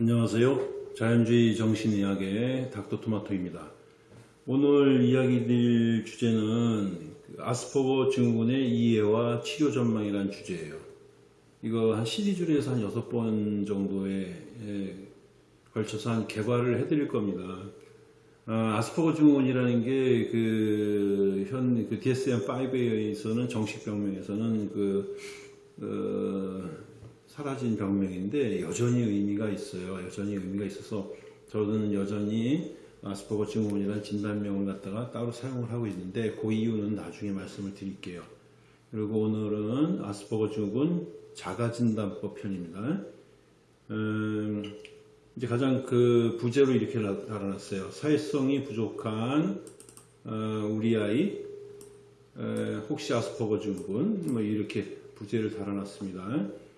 안녕하세요. 자연주의 정신의학의 닥터토마토입니다. 오늘 이야기 드릴 주제는 그 아스퍼거 증후군의 이해와 치료 전망이라는 주제예요. 이거 한 시리즈로 서한 6번 정도에 예, 걸쳐서 한 개발을 해드릴 겁니다. 아, 스퍼거 증후군이라는 게 그현그 DSM-5에서는 정식 병명에서는 그 어, 사라진 병명인데 여전히 의미가 있어요. 여전히 의미가 있어서 저는 여전히 아스퍼거 증후군이라는 진단명을 갖다가 따로 사용을 하고 있는데 그 이유는 나중에 말씀을 드릴게요. 그리고 오늘은 아스퍼거 증후군 자가진단법 편입니다. 음, 이제 가장 그 부제로 이렇게 달아놨어요. 사회성이 부족한 어, 우리 아이 에, 혹시 아스퍼거 증후군 뭐 이렇게 부제를 달아놨습니다.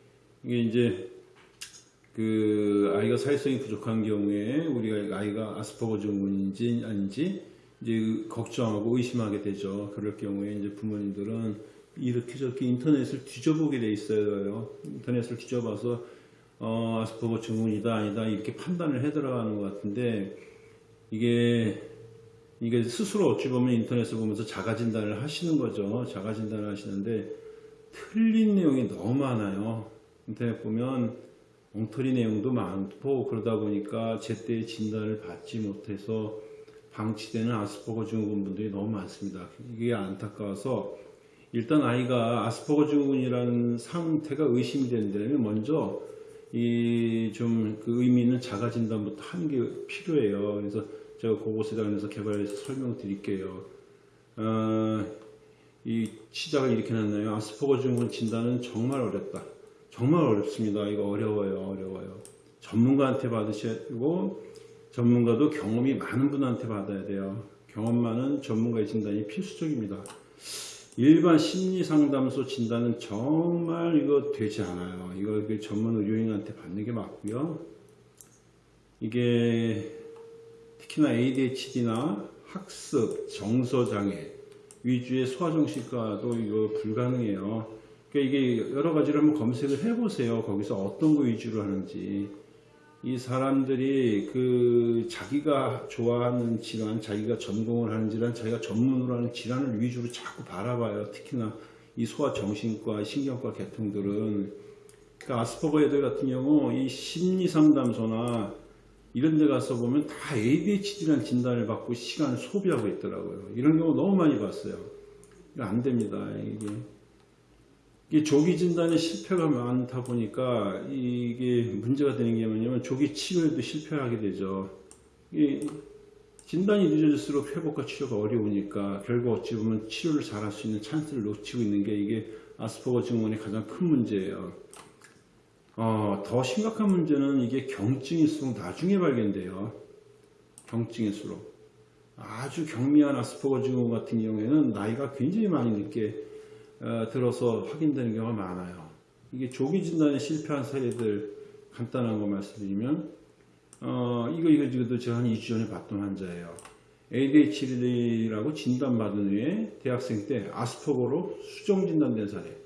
이게 이제 그 아이가 사회성이 부족한 경우에 우리가 아이가 아스퍼거 증후군인지 아닌지 이제 걱정하고 의심하게 되죠. 그럴 경우에 이제 부모님들은 이렇게 저렇게 인터넷을 뒤져보게 돼 있어요. 인터넷을 뒤져봐서 어, 아스퍼거 증후군이다 아니다 이렇게 판단을 해 들어가는 것 같은데 이게 이게 스스로 어찌 보면 인터넷을 보면서 자가 진단을 하시는 거죠. 자가 진단을 하시는데 틀린 내용이 너무 많아요. 인터넷 보면 엉터리 내용도 많고 그러다 보니까 제때 진단을 받지 못해서 방치되는 아스퍼거 증후군 분들이 너무 많습니다. 이게 안타까워서 일단 아이가 아스퍼거 증후군이라는 상태가 의심이 된다면 먼저 이 좀 그 의미 있는 자가 진단부터 하는 게 필요해요. 그래서 제가 그곳에다 그래서 개발해서 설명 드릴게요. 어, 이 시작을 이렇게 놨나요? 아스퍼거 증후군 진단은 정말 어렵다. 정말 어렵습니다. 이거 어려워요. 어려워요. 전문가한테 받으시고 전문가도 경험이 많은 분한테 받아야 돼요. 경험 많은 전문가의 진단이 필수적입니다. 일반 심리상담소 진단은 정말 이거 되지 않아요. 그 전문 의료인한테 받는 게 맞고요. 이게 특히나 ADHD나 학습, 정서장애 위주의 소아정신과도 이거 불가능해요. 그러니까 이게 여러 가지를 한번 검색을 해보세요. 거기서 어떤 거 위주로 하는지. 이 사람들이 그 자기가 좋아하는 질환, 자기가 전공을 하는 질환, 자기가 전문으로 하는 질환을 위주로 자꾸 바라봐요. 특히나 이 소아정신과, 신경과 계통들은. 그러니까 아스퍼거 애들 같은 경우 이 심리상담소나 이런 데 가서 보면 다 ADHD라는 진단을 받고 시간을 소비하고 있더라고요. 이런 경우 너무 많이 봤어요. 안 됩니다. 이게. 이 조기 진단에 실패가 많다 보니까 이게 문제가 되는 게 뭐냐면 조기 치료에도 실패하게 되죠. 이 진단이 늦어질수록 회복과 치료가 어려우니까 결국 어찌 보면 치료를 잘할 수 있는 찬스를 놓치고 있는 게 이게 아스퍼거 증후군의 가장 큰 문제예요. 어, 더 심각한 문제는 이게 경증일수록 나중에 발견돼요. 경증일수록. 아주 경미한 아스퍼거 증후군 같은 경우에는 나이가 굉장히 많이 늦게 어, 들어서 확인되는 경우가 많아요. 이게 조기 진단에 실패한 사례들 간단한 거 말씀드리면 어, 이거 이거 지금도 제가 한 2주 전에 봤던 환자예요. ADHD라고 진단받은 후에 대학생 때 아스퍼거로 수정 진단된 사례.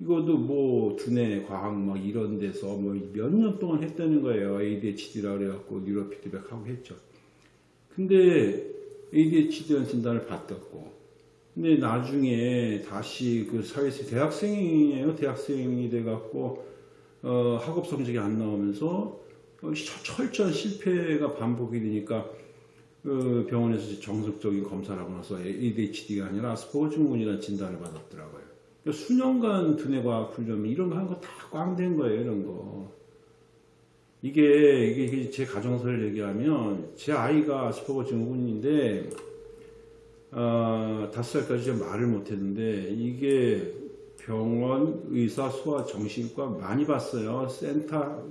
이것도 뭐 두뇌 과학 막 이런 데서 뭐 몇 년 동안 했다는 거예요. ADHD라 그래갖고 뉴로 피드백 하고 했죠. 근데 ADHD라는 진단을 받았고 근데 나중에 다시 그 사회에서 대학생이에요. 대학생이 돼갖고 어, 학업 성적이 안 나오면서 어, 철저한 실패가 반복이 되니까 그 병원에서 정석적인 검사를 하고 나서 ADHD가 아니라 아스퍼거 증후군이라는 진단을 받았더라고요. 그러니까 수년간 두뇌과학 훈련 이런 거 한 거 다 꽝 된 거예요. 이런 거. 이게, 이게 제 가정사를 얘기하면 제 아이가 아스퍼거 증후군인데 어, 다섯 살까지 말을 못했는데 이게 병원, 의사, 소아, 정신과 많이 봤어요. 센터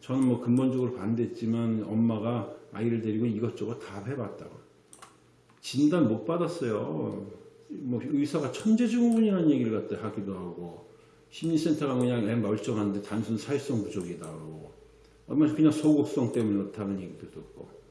저는 뭐 근본적으로 반대했지만 엄마가 아이를 데리고 이것저것 다 해봤다고. 진단 못 받았어요. 뭐 의사가 천재증후군이라는 얘기를 갖다 하기도 하고 심리센터가 그냥 애 멀쩡한데 단순 사회성 부족이다 고 얼마나 그냥 소극성 때문에 그렇다는 얘기도 듣고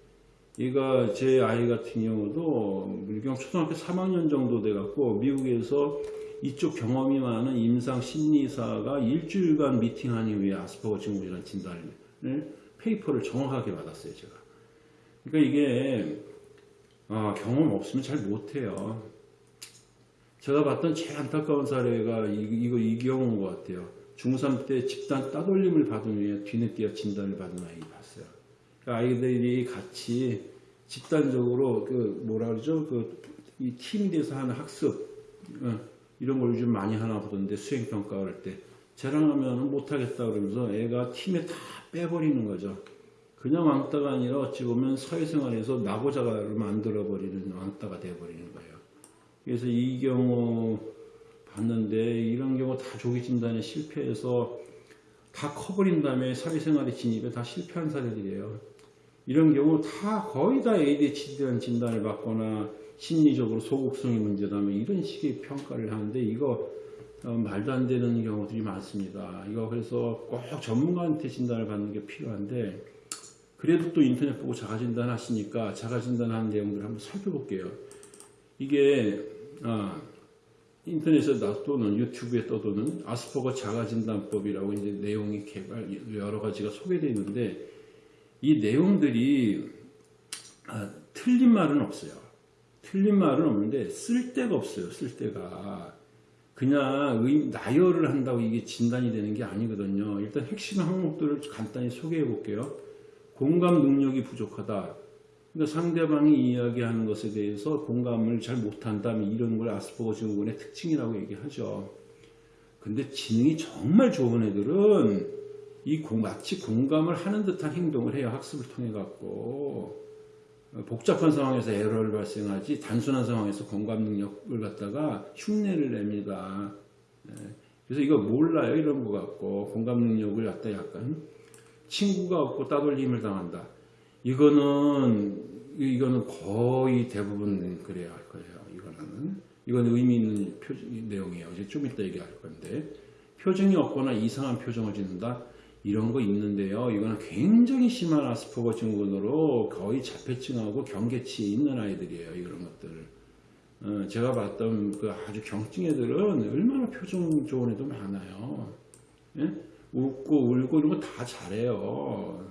얘가 제 아이 같은 경우도 물경 초등학교 3학년 정도 돼갖고 미국에서 이쪽 경험이 많은 임상 심리사가 일주일간 미팅한 이후에 아스퍼거 증후군이라는 진단을 페이퍼를 정확하게 받았어요, 제가. 그러니까 이게 아, 경험 없으면 잘 못해요. 제가 봤던 제일 안타까운 사례가 이, 이거 이 경우인 것 같아요. 중3 때 집단 따돌림을 받은 후에 뒤늦게 진단을 받은 아이 봤어요. 그 아이들이 같이 집단적으로 그 뭐라 그러죠? 그 이 팀이 돼서 하는 학습 어, 이런 걸 요즘 많이 하나 보던데 수행 평가할 때 쟤랑 하면 못하겠다 그러면서 애가 팀에 다 빼버리는 거죠. 그냥 왕따가 아니라 어찌 보면 사회생활에서 나고자를 만들어버리는 왕따가 돼버리는 거예요. 그래서 이 경우 봤는데 이런 경우 다 조기 진단에 실패해서 다 커버린 다음에 사회생활에 진입에 다 실패한 사례들이에요. 이런 경우 다 거의 다 ADHD라는 진단을 받거나 심리적으로 소극성이 문제다면 이런 식의 평가를 하는데 이거 어, 말도 안 되는 경우들이 많습니다. 이거 그래서 꼭 전문가한테 진단을 받는 게 필요한데 그래도 또 인터넷 보고 자가진단 하시니까 자가진단 하는 내용들을 한번 살펴볼게요. 이게 아, 인터넷에 또는 유튜브에 떠도는 아스퍼거 자가진단법이라고 이제 내용이 개발 여러 가지가 소개되어 있는데 이 내용들이 아, 틀린 말은 없어요. 틀린 말은 없는데 쓸데가 없어요. 쓸데가 그냥 의- 나열을 한다고 이게 진단이 되는 게 아니거든요. 일단 핵심 항목들을 간단히 소개해 볼게요. 공감 능력이 부족하다. 그러니까 상대방이 이야기하는 것에 대해서 공감을 잘 못한다면 이런 걸 아스퍼거 증후군의 특징이라고 얘기하죠. 근데 지능이 정말 좋은 애들은 이 공, 마치 공감을 하는 듯한 행동을 해요. 학습을 통해 갖고. 복잡한 상황에서 에러를 발생하지 단순한 상황에서 공감 능력을 갖다가 흉내를 냅니다. 예. 그래서 이거 몰라요. 이런 거 갖고 공감 능력을 갖다 약간 친구가 없고 따돌림을 당한다. 이거는 이거는 거의 대부분 그래야 할 거예요. 이거는 이건 의미 있는 표, 내용이에요. 이제 좀 이따 얘기할 건데 표정이 없거나 이상한 표정을 짓는다. 이런 거 있는데요. 이거는 굉장히 심한 아스퍼거 증후군으로 거의 자폐증하고 경계치에 있는 아이들이에요. 이런 것들. 어, 제가 봤던 그 아주 경증 애들은 얼마나 표정 좋은 애도 많아요. 예? 웃고 울고 이런 거 다 잘해요.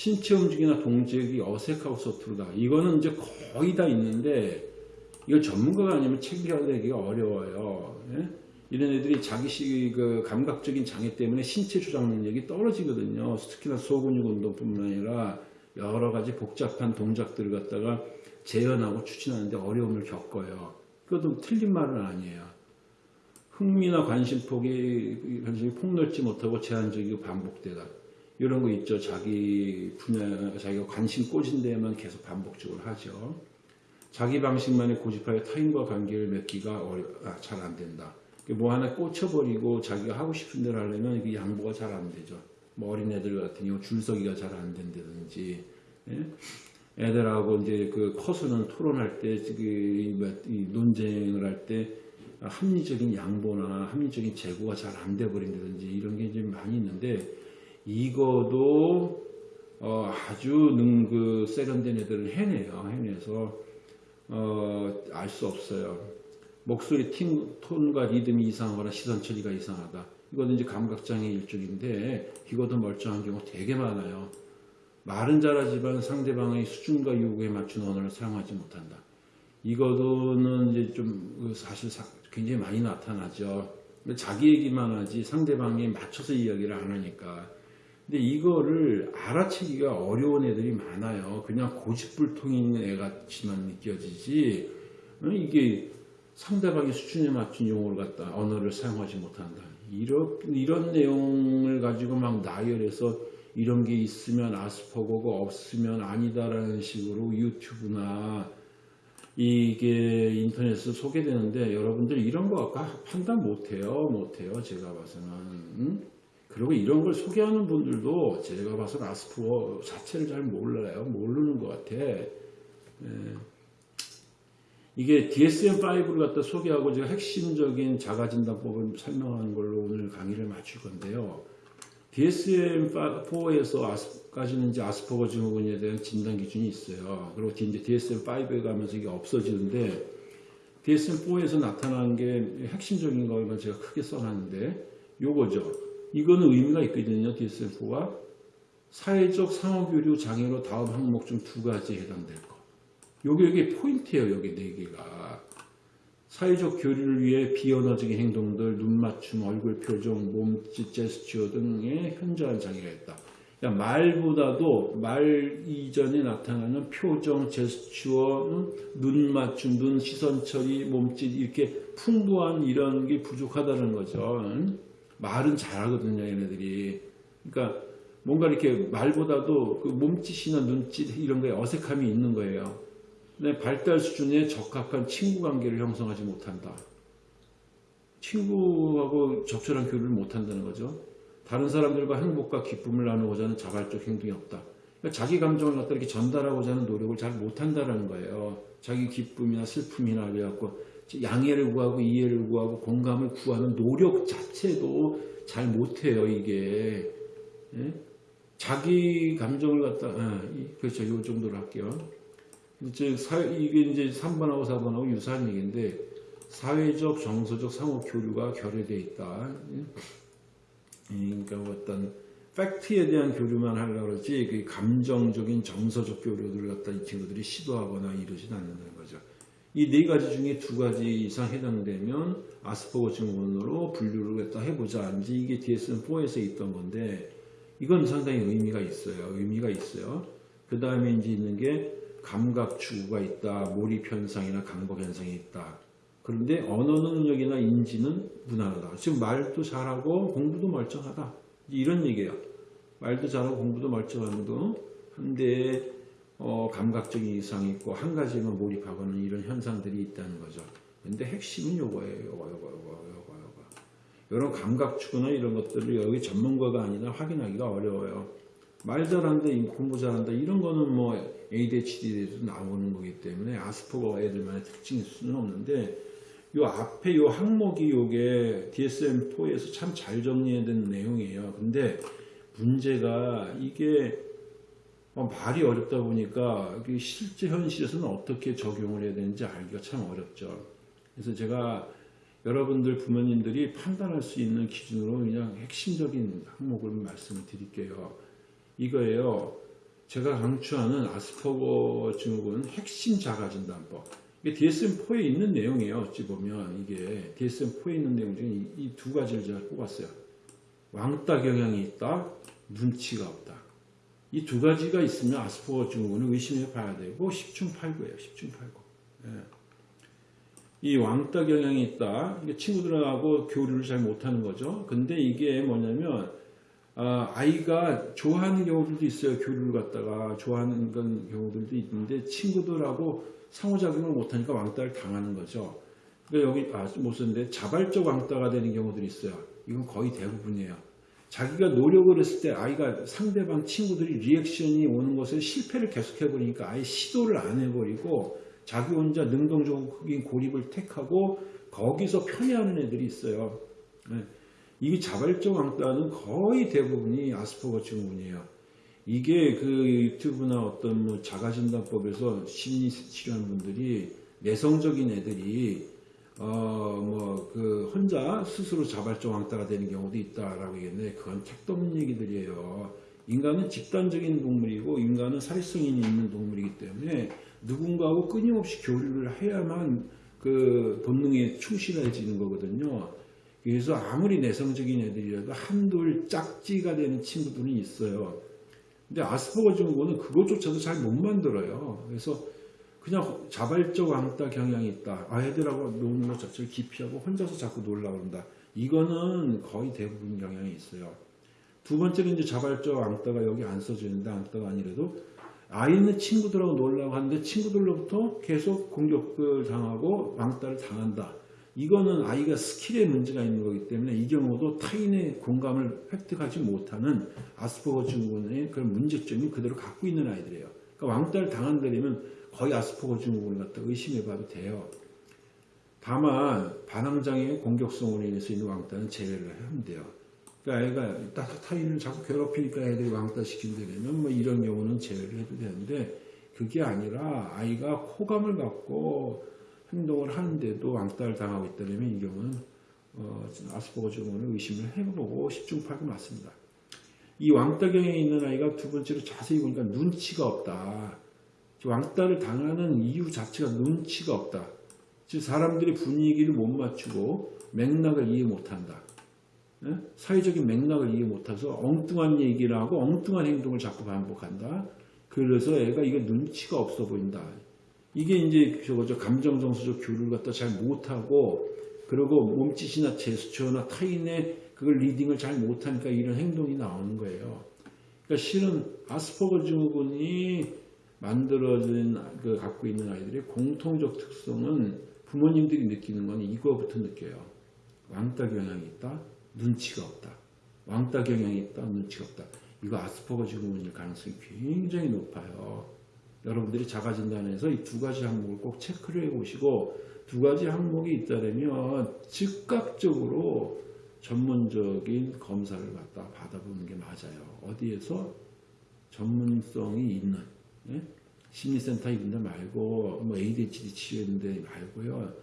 신체 움직임이나 동작이 어색하고 서투르다. 이거는 이제 거의 다 있는데 이거 전문가가 아니면 체계화되기가 어려워요. 예? 이런 애들이 자기 시, 그 감각적인 장애 때문에 신체 조작 능력이 떨어지거든요. 특히나 소근육 운동뿐만 아니라 여러 가지 복잡한 동작들을 갖다가 재현하고 추진하는데 어려움을 겪어요. 그것도 틀린 말은 아니에요. 흥미나 관심 폭이 관심이 폭넓지 못하고 제한적이고 반복되다. 이런 거 있죠. 자기 분야, 자기가 관심 꽂은 데에만 계속 반복적으로 하죠. 자기 방식만에 고집하여 타인과 관계를 맺기가 아, 잘 안 된다. 뭐 하나 꽂혀버리고 자기가 하고 싶은 대로 하려면 이게 양보가 잘 안 되죠. 뭐 어린애들 같은 경우 줄서기가 잘 안 된다든지, 예? 애들하고 이제 그 커서는 토론할 때, 그, 이 논쟁을 할 때, 합리적인 양보나 합리적인 재고가 잘 안 돼 버린다든지 이런 게 이제 많이 있는데, 이거도, 어, 아주 능, 그, 세련된 애들을 해내요. 해내서, 어, 알 수 없어요. 목소리 팀, 톤과 리듬이 이상하거나 시선 처리가 이상하다. 이거는 이제 감각장애 일종인데, 이것도 멀쩡한 경우 되게 많아요. 말은 잘하지만 상대방의 수준과 요구에 맞춘 언어를 사용하지 못한다. 이거는 이제 좀 사실 사- 굉장히 많이 나타나죠. 자기 얘기만 하지 상대방에 맞춰서 이야기를 안 하니까. 근데 이거를 알아채기가 어려운 애들이 많아요. 그냥 고집불통인 애 같이만 느껴지지. 어, 이게 상대방의 수준에 맞춘 용어를 갖다 언어를 사용하지 못한다. 이런, 이런 내용을 가지고 막 나열해서 이런 게 있으면 아스퍼거가 없으면 아니다라는 식으로 유튜브나 이게 인터넷에 소개되는데 여러분들 이런 거 아까 판단 못해요. 못해요. 제가 봐서는. 응? 그리고 이런 걸 소개하는 분들도 제가 봐서는 아스퍼거 자체를 잘 몰라요. 모르는 것 같아. 예. 이게 DSM-5를 갖다 소개하고 제가 핵심적인 자가진단법을 설명하는 걸로 오늘 강의를 마칠 건데요. DSM-4에서 아스까지는 이제 아스퍼거 증후군에 대한 진단 기준이 있어요. 그리고 이제 DSM-5에 가면서 이게 없어지는데 DSM-4에서 나타난 게 핵심적인 거만 제가 크게 써놨는데 요거죠. 이거는 의미가 있거든요. DSM-4가 사회적 상호교류 장애로 다음 항목 중 두 가지에 해당될 거. 요게 요게 포인트예요. 요게 네 개가. 사회적 교류를 위해 비언어적인 행동들, 눈 맞춤, 얼굴 표정, 몸짓, 제스처 등의 현저한 장애가 있다. 말보다도 말 이전에 나타나는 표정, 제스처, 음, 눈 맞춤, 눈 시선 처리, 몸짓 이렇게 풍부한 이런 게 부족하다는 거죠. 음? 말은 잘하거든요, 얘네들이. 그러니까 뭔가 이렇게 말보다도 그 몸짓이나 눈짓 이런 거에 어색함이 있는 거예요. 내 발달 수준에 적합한 친구 관계를 형성하지 못한다. 친구하고 적절한 교류를 못한다는 거죠. 다른 사람들과 행복과 기쁨을 나누고자 하는 자발적 행동이 없다. 그러니까 자기 감정을 갖다 이렇게 전달하고자 하는 노력을 잘 못한다는 거예요. 자기 기쁨이나 슬픔이나 그래갖고 양해를 구하고 이해를 구하고 공감을 구하는 노력 자체도 잘 못해요, 이게. 예? 자기 감정을 갖다, 아, 그렇죠. 요 정도로 할게요. 이제 사, 이게 이제 3번하고 4번하고 유사한 얘기인데, 사회적, 정서적 상호 교류가 결여되어 있다. 그러니까 어떤 팩트에 대한 교류만 하려고 그러지, 그 감정적인, 정서적 교류를 갖다 이 친구들이 시도하거나 이러진 않는다는 거죠. 이 네 가지 중에 두 가지 이상 해당되면 아스퍼거 증후군으로 분류를 갖다 해보자. 이제 이게 DSM-4에서 있던 건데, 이건 상당히 의미가 있어요. 의미가 있어요. 그 다음에 이제 있는 게 감각 추구가 있다. 몰입 현상이나 강박 현상이 있다. 그런데 언어 능력이나 인지는 무난하다. 지금 말도 잘하고 공부도 멀쩡하다. 이런 얘기예요. 말도 잘하고 공부도 멀쩡한데 어, 감각적인 이상이 있고 한 가지만 몰입하고는 이런 현상들이 있다는 거죠. 근데 핵심은 요거예요. 요거 요거 요거 요거 요거. 이런 감각 추구나 이런 것들을 여기 전문가가 아니라 확인하기가 어려워요. 말 잘한다, 공부 잘한다 이런 거는 뭐 ADHD에도 나오는 거기 때문에 아스퍼거 애들만의 특징일 수는 없는데 요 앞에 요 항목이 요게 DSM-4에서 참 잘 정리된 내용이에요. 근데 문제가 이게 어, 말이 어렵다 보니까 실제 현실에서는 어떻게 적용을 해야 되는지 알기가 참 어렵죠. 그래서 제가 여러분들 부모님들이 판단할 수 있는 기준으로 그냥 핵심적인 항목을 말씀을 드릴게요. 이거예요. 제가 강추하는 아스퍼거 증후군 핵심 자가진단법. 이게 DSM-4에 있는 내용이에요. 어찌 보면 이게 DSM-4에 있는 내용 중에 이 두 가지를 제가 뽑았어요. 왕따 경향이 있다, 눈치가 없다. 이 두 가지가 있으면 아스퍼거 증후군을 의심해 봐야 되고 10중 8구예요. 10중 8구. 예. 이 왕따 경향이 있다. 이게 친구들하고 교류를 잘 못하는 거죠. 근데 이게 뭐냐면 아, 아이가 좋아하는 경우들도 있어요. 교류를 갖다가 좋아하는 경우들도 있는데 친구들하고 상호작용을 못하니까 왕따를 당하는 거죠. 그러니까 여기 아, 못 썼는데 자발적 왕따가 되는 경우들이 있어요. 이건 거의 대부분이에요. 자기가 노력을 했을 때 아이가 상대방 친구들이 리액션이 오는 것에 실패를 계속해버리니까 아예 시도를 안 해버리고 자기 혼자 능동적인 고립을 택하고 거기서 편애하는 애들이 있어요. 네. 이게 자발적 왕따는 거의 대부분이 아스퍼거 증후군이에요. 이게 그 유튜브나 어떤 뭐 자가진단법에서 심리 치료하는 분들이 내성적인 애들이 어뭐 그 혼자 스스로 자발적 왕따가 되는 경우도 있다라고 얘기했는데 그건 택도 없는 얘기들이에요. 인간은 집단적인 동물이고 인간은 사회성이 있는 동물이기 때문에 누군가하고 끊임없이 교류를 해야만 그 본능에 충실해지는 거거든요. 그래서 아무리 내성적인 애들이라도 한둘 짝지가 되는 친구들은 있어요. 근데 아스퍼거 증후군은 그것조차도 잘 못 만들어요. 그래서 그냥 자발적 왕따 경향이 있다. 아이들하고 노는 것 자체를 기피하고 혼자서 자꾸 놀라 그런다. 이거는 거의 대부분 경향이 있어요. 두 번째는 이제 자발적 왕따가 여기 안 써지는데 왕따가 아니라도 아이는 친구들하고 놀라고 하는데 친구들로부터 계속 공격을 당하고 왕따를 당한다. 이거는 아이가 skill에 문제가 있는 거기 때문에 이 경우도 타인의 공감을 획득하지 못하는 아스퍼거 증후군의 그런 문제점이 그대로 갖고 있는 아이들이에요. 그러니까 왕따를 당한다면 거의 아스퍼거 증후군을 갖다 의심해 봐도 돼요. 다만 반항장애의 공격성으로 인해서 있는 왕따는 제외를 하면 돼요. 그러니까 아이가 타인을 자꾸 괴롭히니까 애들이 왕따 시킨다면 뭐 이런 경우는 제외를 해도 되는데 그게 아니라 아이가 호감을 갖고 행동을 하는데도 왕따를 당하고 있다면 이 경우는 어, 아스퍼거 증후군을 의심을 해보고 10중 8구 맞습니다. 이 왕따경에 있는 아이가 두 번째로 자세히 보니까 눈치가 없다. 왕따를 당하는 이유 자체가 눈치가 없다. 즉 사람들이 분위기를 못 맞추고 맥락을 이해 못한다. 예? 사회적인 맥락을 이해 못해서 엉뚱한 얘기를 하고 엉뚱한 행동을 자꾸 반복한다. 그래서 애가 이게 눈치가 없어 보인다. 이게 이제 저거죠 감정 정서적 교류를 갖다 잘 못하고 그리고 몸짓이나 제스처나 타인의 그걸 리딩을 잘 못하니까 이런 행동이 나오는 거예요. 그러니까 실은 아스퍼거 증후군이 만들어진 그 갖고 있는 아이들의 공통적 특성은 부모님들이 느끼는 건 이거부터 느껴요. 왕따 경향이 있다, 눈치가 없다. 왕따 경향이 있다, 눈치가 없다. 이거 아스퍼거 증후군일 가능성이 굉장히 높아요. 여러분들이 자가진단에서 이 두 가지 항목을 꼭 체크를 해보시고 두 가지 항목이 있다면 즉각적으로 전문적인 검사를 갖다 받아보는 게 맞아요. 어디에서 전문성이 있는 예? 심리센터 있는 데 말고 뭐 ADHD 치료있는 데 말고요.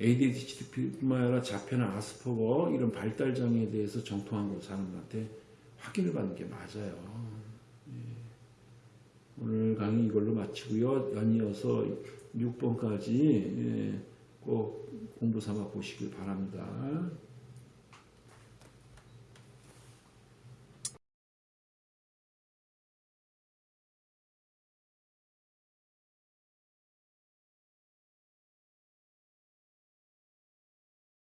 ADHD뿐만 아니라 자폐나 아스퍼거 이런 발달 장애에 대해서 정통한 사람들한테 확인을 받는 게 맞아요. 예. 오늘 강의 이걸로 마치고요. 연이어서 6번까지 예, 꼭 공부 삼아 보시길 바랍니다.